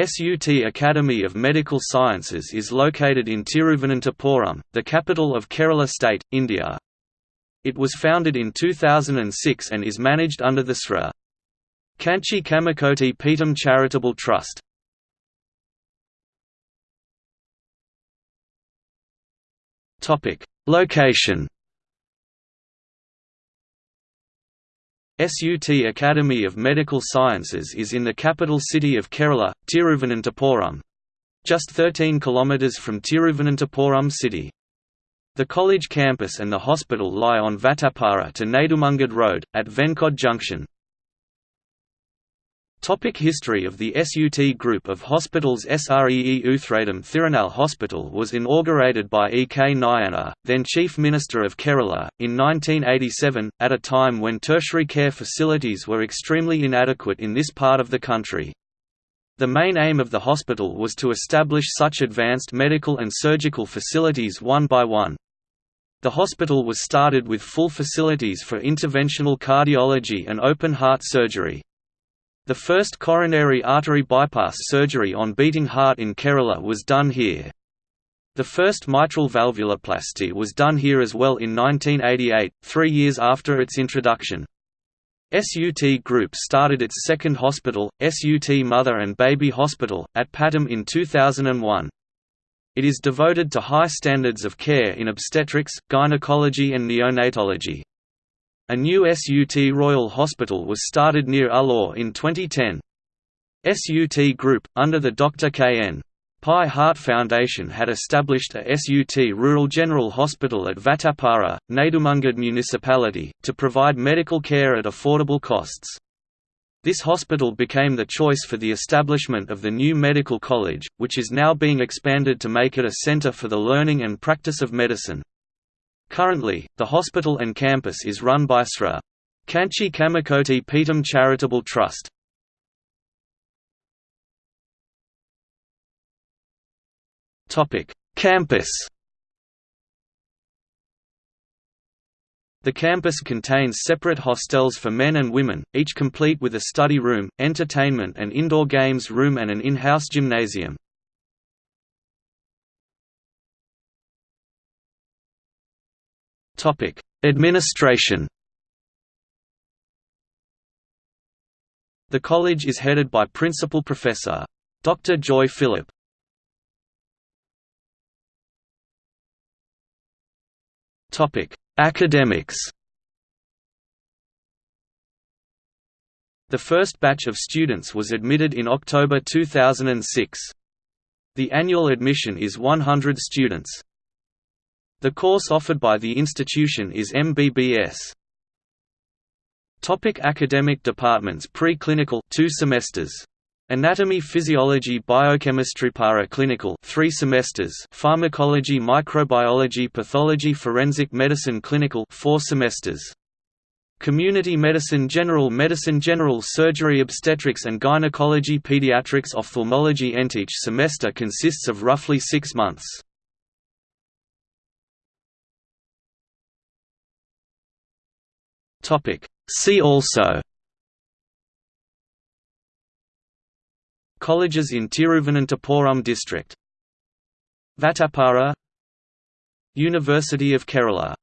SUT Academy of Medical Sciences is located in Tiruvananthapuram, the capital of Kerala state, India. It was founded in 2006 and is managed under the Sri Kanchi Kamakoti Peetam Charitable Trust. Location SUT Academy of Medical Sciences is in the capital city of Kerala, Tiruvananthapuram. Just 13 km from Tiruvananthapuram city. The college campus and the hospital lie on Vattappara to Nedumangad Road, at Venkod Junction. Topic History of the SUT Group of Hospitals Sree Uthradam Thirunal Hospital was inaugurated by E. K. Nayanar, then Chief Minister of Kerala, in 1987, at a time when tertiary care facilities were extremely inadequate in this part of the country. The main aim of the hospital was to establish such advanced medical and surgical facilities one by one. The hospital was started with full facilities for interventional cardiology and open heart surgery. The first coronary artery bypass surgery on beating heart in Kerala was done here. The first mitral valvuloplasty was done here as well in 1988, three years after its introduction. SUT Group started its second hospital, SUT Mother and Baby Hospital, at Pattom in 2001. It is devoted to high standards of care in obstetrics, gynecology and neonatology. A new SUT Royal Hospital was started near Ulloor in 2010. SUT Group, under the Dr. K.N. Pai Heart Foundation had established a SUT Rural General Hospital at Vattappara, Nedumangad Municipality, to provide medical care at affordable costs. This hospital became the choice for the establishment of the new medical college, which is now being expanded to make it a centre for the learning and practice of medicine. Currently, the hospital and campus is run by Sri. Kanchi Kamakoti Peetam Charitable Trust. Campus The campus contains separate hostels for men and women, each complete with a study room, entertainment and indoor games room and an in-house gymnasium. Topic: Administration. The college is headed by Principal Professor. Dr. Joy Philip. Topic: Academics. The first batch of students was admitted in October 2006. The annual admission is 100 students. The course offered by the institution is MBBS. Topic academic departments Pre-clinical 2 semesters. Anatomy Physiology Biochemistry Para-clinical 3 semesters Pharmacology Microbiology Pathology Forensic Medicine Clinical 4 semesters Community Medicine General Medicine General Surgery Obstetrics and Gynecology Pediatrics Ophthalmology Ent each semester consists of roughly 6 months See also Colleges in Tiruvananthapuram district Vattappara University of Kerala